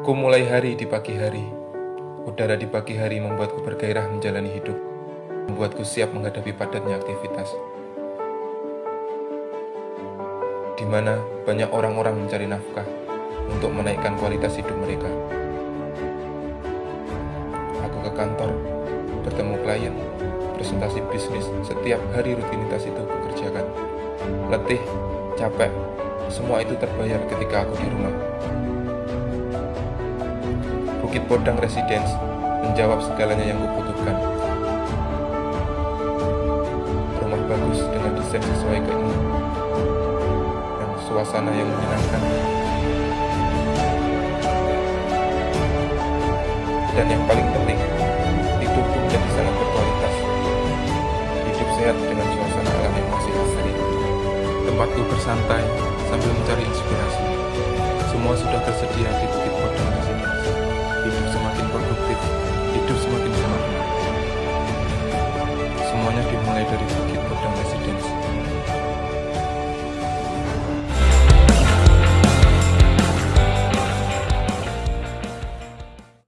Ku mulai hari di pagi hari. Udara di pagi hari membuatku bergairah menjalani hidup, membuatku siap menghadapi padatnya aktivitas. Di mana banyak orang-orang mencari nafkah untuk menaikkan kualitas hidup mereka. Aku ke kantor, bertemu klien, presentasi bisnis, setiap hari rutinitas itu kukerjakan. Letih, capek, semua itu terbayar ketika aku di rumah. Bukit Podang Residence menjawab segalanya yang kubutuhkan. Rumah bagus dengan desain sesuai keinginan dan suasana yang menyenangkan. Dan yang paling penting, hidupku menjadi sangat berkualitas. Hidup sehat dengan suasana alam yang masih asri. Tempatku bersantai sambil mencari inspirasi. Semua sudah tersedia di hidup semakin bermakna. Semuanya dimulai dari bukit